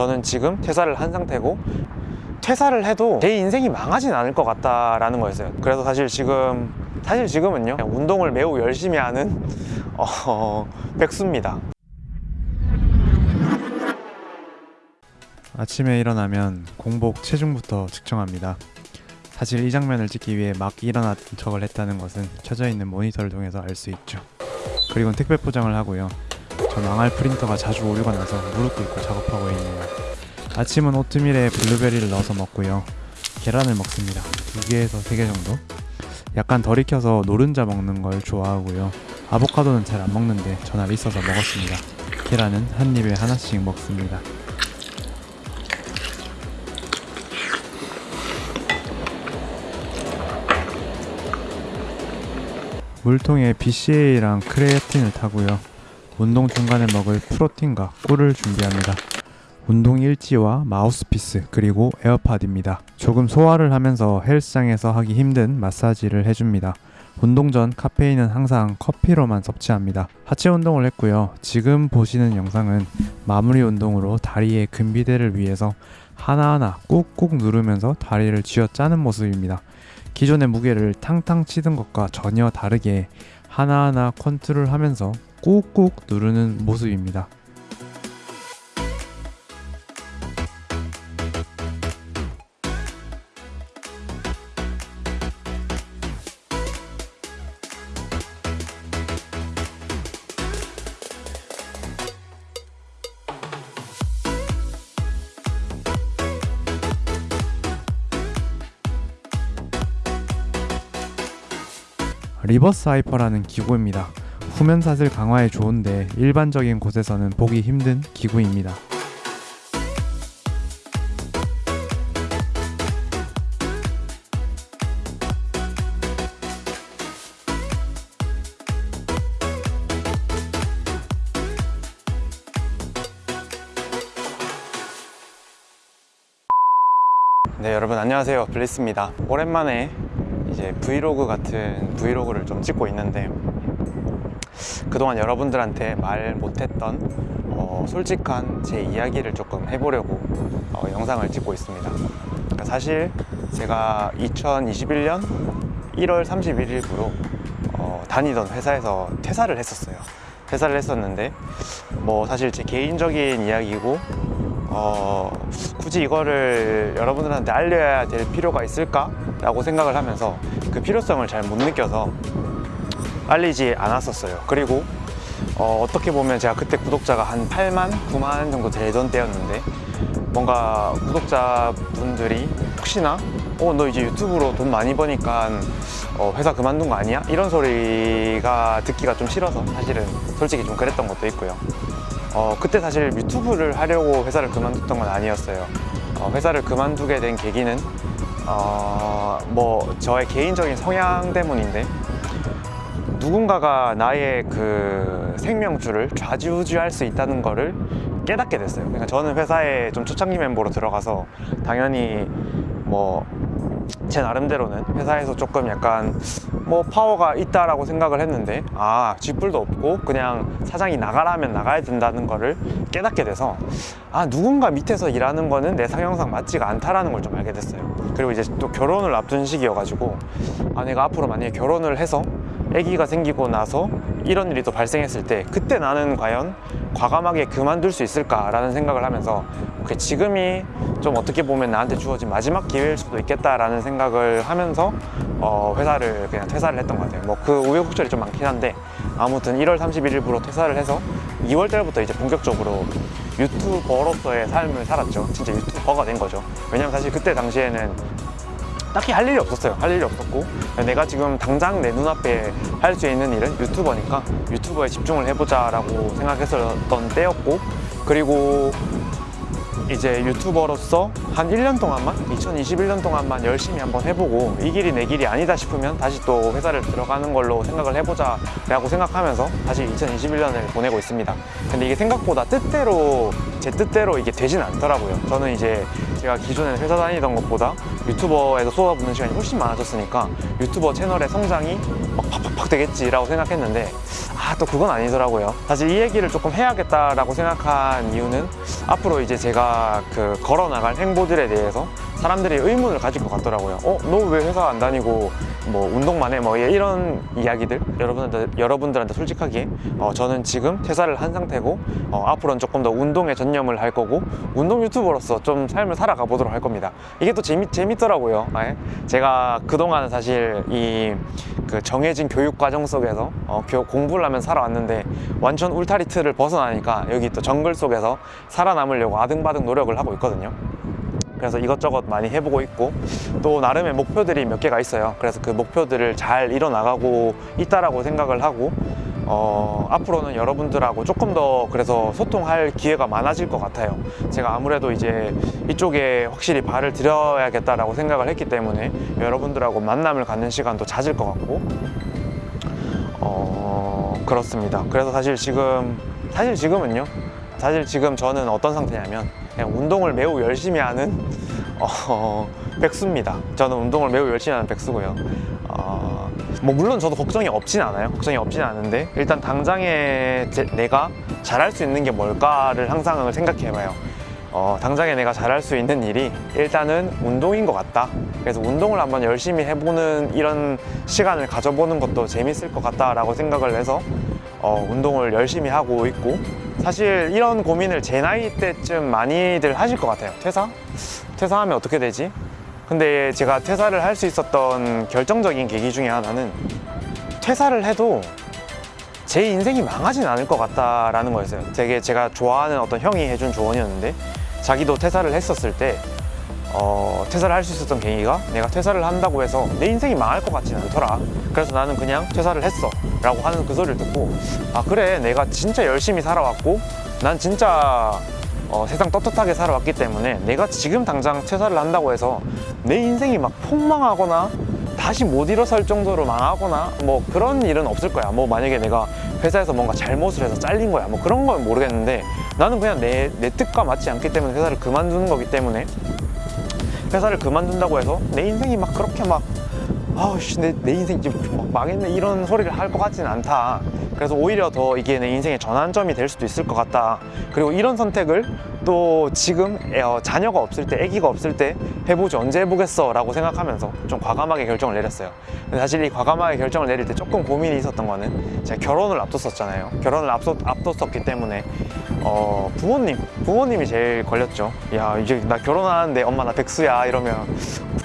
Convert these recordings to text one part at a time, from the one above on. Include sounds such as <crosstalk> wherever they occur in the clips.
저는 지금 퇴사를 한 상태고 퇴사를 해도 제 인생이 망하진 않을 것 같다라는 거였어요 그래서 사실 지금 사실 지금은요 운동을 매우 열심히 하는 <laughs> 어, 백수입니다 아침에 일어나면 공복 체중부터 측정합니다. 사실 이 장면을 찍기 위해 막 일어났던 척을 했다는 것은 켜져 있는 모니터를 통해서 알 수 있죠. 그리고 택배 포장을 하고요. 저 망할 프린터가 자주 오류가 나서 무릎 꿇고 작업하고 있네요. 아침은 오트밀에 블루베리를 넣어서 먹고요. 계란을 먹습니다. 두 개에서 세개 정도. 약간 덜 익혀서 노른자 먹는 걸 좋아하고요. 아보카도는 잘 안 먹는데 전날 있어서 먹었습니다. 계란은 한 입에 하나씩 먹습니다. 물통에 BCA랑 크레아틴을 타고요. 운동 중간에 먹을 프로틴과 꿀을 준비합니다. 운동 일지와 마우스피스 그리고 에어팟입니다. 조금 소화를 하면서 헬스장에서 하기 힘든 마사지를 해줍니다. 운동 전 카페인은 항상 커피로만 섭취합니다. 하체 운동을 했고요. 지금 보시는 영상은 마무리 운동으로 다리의 근비대를 위해서 하나하나 꾹꾹 누르면서 다리를 쥐어 짜는 모습입니다. 기존의 무게를 탕탕 치던 것과 전혀 다르게 하나하나 컨트롤하면서 꾹꾹 누르는 모습입니다. reverse hyper라는 기구입니다. 후면사슬 강화에 좋은데 일반적인 곳에서는 보기 힘든 기구입니다. 네 여러분 안녕하세요 블리스입니다 오랜만에 이제 브이로그 같은 브이로그를 좀 찍고 있는데 그동안 여러분들한테 말 못했던 어, 솔직한 제 이야기를 조금 해보려고 어, 영상을 찍고 있습니다 그러니까 사실 제가 2021년 1월 31일부로 어, 다니던 회사에서 퇴사를 했었어요 퇴사를 했었는데 뭐 사실 제 개인적인 이야기고 어, 굳이 이거를 여러분들한테 알려야 될 필요가 있을까? 라고 생각을 하면서 그 필요성을 잘 못 느껴서 알리지 않았었어요. 그리고 어, 어떻게 보면 제가 그때 구독자가 한 8만, 9만 정도 되던 때였는데 뭔가 구독자분들이 혹시나 어, 너 이제 유튜브로 돈 많이 버니까 어, 회사 그만둔 거 아니야? 이런 소리가 듣기가 좀 싫어서 사실은 솔직히 좀 그랬던 것도 있고요. 어, 그때 사실 유튜브를 하려고 회사를 그만뒀던 건 아니었어요. 어, 회사를 그만두게 된 계기는 어, 뭐 저의 개인적인 성향 때문인데 누군가가 나의 그 생명줄을 좌지우지할 수 있다는 거를 깨닫게 됐어요. 그러니까 저는 회사에 좀 초창기 멤버로 들어가서 당연히 뭐 제 나름대로는 회사에서 조금 약간 뭐 파워가 있다라고 생각을 했는데 아 쥐뿔도 없고 그냥 사장이 나가라면 나가야 된다는 거를 깨닫게 돼서 아 누군가 밑에서 일하는 거는 내 상형상 맞지가 않다라는 걸 좀 알게 됐어요. 그리고 이제 또 결혼을 앞둔 시기여가지고 아 내가 앞으로 만약에 결혼을 해서 아기가 생기고 나서 이런 일이 또 발생했을 때 그때 나는 과연 과감하게 그만둘 수 있을까라는 생각을 하면서 오케이, 지금이 좀 어떻게 보면 나한테 주어진 마지막 기회일 수도 있겠다라는 생각을 하면서 어, 회사를 그냥 퇴사를 했던 것 같아요. 뭐 그 우여곡절이 좀 많긴 한데 아무튼 1월 31일부로 퇴사를 해서 2월 달부터 이제 본격적으로 유튜버로서의 삶을 살았죠. 진짜 유튜버가 된 거죠. 왜냐면 사실 그때 당시에는 딱히 할 일이 없었어요. 할 일이 없었고. 내가 지금 당장 내 눈앞에 할 수 있는 일은 유튜버니까 유튜버에 집중을 해보자 라고 생각했었던 때였고 그리고 이제 유튜버로서 한 1년 동안만 2021년 동안만 열심히 한번 해보고 이 길이 내 길이 아니다 싶으면 다시 또 회사를 들어가는 걸로 생각을 해보자 라고 생각하면서 다시 2021년을 보내고 있습니다. 근데 이게 생각보다 뜻대로 제 뜻대로 이게 되진 않더라고요. 저는 이제 제가 기존에 회사 다니던 것보다 유튜버에서 쏟아붓는 시간이 훨씬 많아졌으니까 유튜버 채널의 성장이 막 팍팍팍 되겠지라고 생각했는데 아 또 그건 아니더라고요. 사실 이 얘기를 조금 해야겠다라고 생각한 이유는 앞으로 이제 제가 그 걸어 나갈 행보들에 대해서 사람들이 의문을 가질 것 같더라고요. 어, 너 왜 회사 안 다니고 뭐 운동만 해? 뭐 이런 이야기들 여러분들 여러분들한테 솔직하게 어, 저는 지금 퇴사를 한 상태고 어, 앞으로는 조금 더 운동에 전념을 할 거고 운동 유튜버로서 좀 삶을 살아가 보도록 할 겁니다. 이게 또 재미 재밌더라고요. 예. 제가 그동안 사실 이 그 정해진 교육 과정 속에서 어, 교- 공부를 하면서 살아왔는데 완전 울타리 틀을 벗어나니까 여기 또 정글 속에서 살아남으려고 아등바등 노력을 하고 있거든요. 그래서 이것저것 많이 해보고 있고 또 나름의 목표들이 몇 개가 있어요. 그래서 그 목표들을 잘 이뤄나가고 있다라고 생각을 하고 어, 앞으로는 여러분들하고 조금 더 그래서 소통할 기회가 많아질 것 같아요. 제가 아무래도 이제 이쪽에 확실히 발을 들여야겠다라고 생각을 했기 때문에 여러분들하고 만남을 갖는 시간도 잦을 것 같고 어, 그렇습니다. 그래서 사실 지금 사실 지금은요. 사실 지금 저는 어떤 상태냐면 그냥 운동을 매우 열심히 하는 어, 백수입니다. 저는 운동을 매우 열심히 하는 백수고요. 어, 뭐 물론 저도 걱정이 없진 않아요. 걱정이 없진 않은데 일단 당장에 제- 내가 잘할 수 있는 게 뭘까를 항상 생각해봐요. 어, 당장에 내가 잘할 수 있는 일이 일단은 운동인 것 같다. 그래서 운동을 한번 열심히 해보는 이런 시간을 가져보는 것도 재밌을 것 같다라고 생각을 해서 어, 운동을 열심히 하고 있고 사실 이런 고민을 제 나이 때쯤 많이들 하실 것 같아요. 퇴사? 퇴사하면 어떻게 되지? 근데 제가 퇴사를 할 수 있었던 결정적인 계기 중에 하나는 퇴사를 해도 제 인생이 망하진 않을 것 같다라는 거였어요. 되게 제가 좋아하는 어떤 형이 해준 조언이었는데 자기도 퇴사를 했었을 때 어, 퇴사를 할 수 있었던 계기가 내가 퇴사를 한다고 해서 내 인생이 망할 것 같지는 않더라. 그래서 나는 그냥 퇴사를 했어. 라고 하는 그 소리를 듣고 아, 그래. 내가 진짜 열심히 살아왔고 난 진짜 어, 세상 떳떳하게 살아왔기 때문에 내가 지금 당장 퇴사를 한다고 해서 내 인생이 막 폭망하거나 다시 못 일어설 정도로 망하거나 뭐 그런 일은 없을 거야. 뭐 만약에 내가 회사에서 뭔가 잘못을 해서 잘린 거야. 뭐 그런 건 모르겠는데 나는 그냥 내, 내 뜻과 맞지 않기 때문에 회사를 그만두는 거기 때문에 회사를 그만둔다고 해서 내 인생이 막 그렇게 막 아우씨 내, 내 인생 막 망했네. 이런 소리를 할 것 같지는 않다. 그래서 오히려 더 이게 내 인생의 전환점이 될 수도 있을 것 같다. 그리고 이런 선택을 또 지금 애- 어, 자녀가 없을 때 아기가 없을 때 해보지 언제 해보겠어 라고 생각하면서 좀 과감하게 결정을 내렸어요 근데 사실 이 과감하게 결정을 내릴 때 조금 고민이 있었던 거는 제가 결혼을 앞뒀었잖아요 결혼을 앞서, 앞뒀었기 때문에 어, 부모님 부모님이 제일 걸렸죠 야 이제 나 결혼하는데 엄마 나 백수야 이러면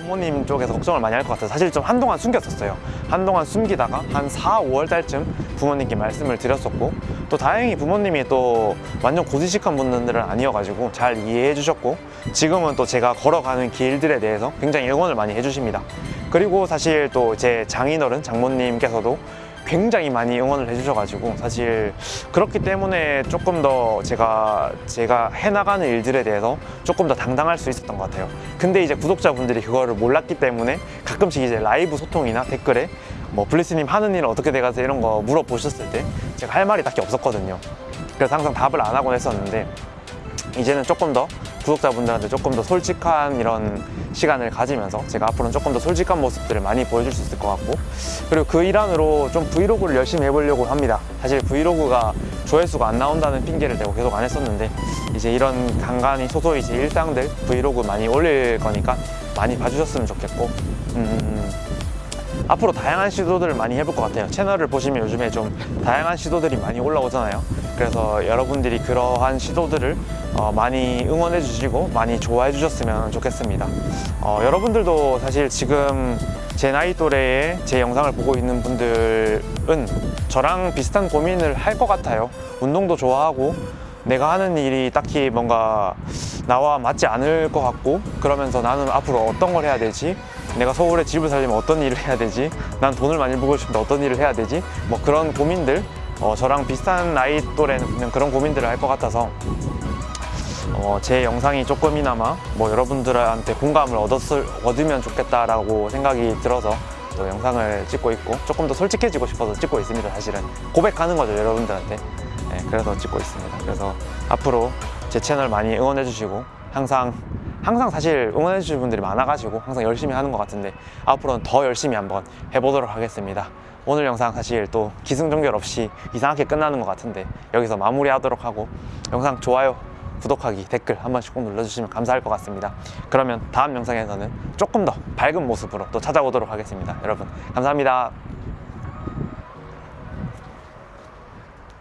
부모님 쪽에서 걱정을 많이 할 것 같아요. 사실 좀 한동안 숨겼었어요. 한동안 숨기다가 한 4, 5월 달쯤 부모님께 말씀을 드렸었고 또 다행히 부모님이 또 완전 고지식한 분들은 아니어가지고 잘 이해해 주셨고 지금은 또 제가 걸어가는 길 들에 대해서 굉장히 응원을 많이 해주십니다. 그리고 사실 또 제 장인어른 장모님께서도 굉장히 많이 응원을 해주셔가지고 사실 그렇기 때문에 조금 더 제가 제가 해나가는 일들에 대해서 조금 더 당당할 수 있었던 것 같아요. 근데 이제 구독자분들이 그거를 몰랐기 때문에 가끔씩 이제 라이브 소통이나 댓글에 뭐 블리스님 하는 일 어떻게 돼가세요 이런 거 물어보셨을 때 제가 할 말이 딱히 없었거든요. 그래서 항상 답을 안 하곤 했었는데 이제는 조금 더 구독자분들한테 조금 더 솔직한 이런 시간을 가지면서 제가 앞으로는 조금 더 솔직한 모습들을 많이 보여줄 수 있을 것 같고 그리고 그 일환으로 좀 브이로그를 열심히 해보려고 합니다. 사실 브이로그가 조회수가 안 나온다는 핑계를 대고 계속 안 했었는데 이제 이런 간간히 소소히 제 일상들 브이로그 많이 올릴 거니까 많이 봐주셨으면 좋겠고 음, 앞으로 다양한 시도들을 많이 해볼 것 같아요. 채널을 보시면 요즘에 좀 다양한 시도들이 많이 올라오잖아요. 그래서 여러분들이 그러한 시도들을 어, 많이 응원해 주시고 많이 좋아해 주셨으면 좋겠습니다. 어, 여러분들도 사실 지금 제 나이 또래의 제 영상을 보고 있는 분들은 저랑 비슷한 고민을 할 것 같아요. 운동도 좋아하고 내가 하는 일이 딱히 뭔가 나와 맞지 않을 것 같고 그러면서 나는 앞으로 어떤 걸 해야 되지? 내가 서울에 집을 살려면 어떤 일을 해야 되지? 난 돈을 많이 벌고 싶은데 어떤 일을 해야 되지? 뭐 그런 고민들 어, 저랑 비슷한 나이 또래는 그런 고민들을 할 것 같아서 어, 제 영상이 조금이나마 뭐 여러분들한테 공감을 얻었을, 얻으면 좋겠다라고 생각이 들어서 또 영상을 찍고 있고 조금 더 솔직해지고 싶어서 찍고 있습니다 사실은. 고백하는 거죠 여러분들한테. 네, 그래서 찍고 있습니다. 그래서 앞으로 제 채널 많이 응원해 주시고 항상 항상 사실 응원해 주시는 분들이 많아가지고 항상 열심히 하는 것 같은데 앞으로는 더 열심히 한번 해보도록 하겠습니다. 오늘 영상 사실 또 기승전결 없이 이상하게 끝나는 것 같은데 여기서 마무리하도록 하고 영상 좋아요 구독하기 댓글 한 번씩 꼭 눌러주시면 감사할 것 같습니다. 그러면 다음 영상에서는 조금 더 밝은 모습으로 또 찾아오도록 하겠습니다. 여러분 감사합니다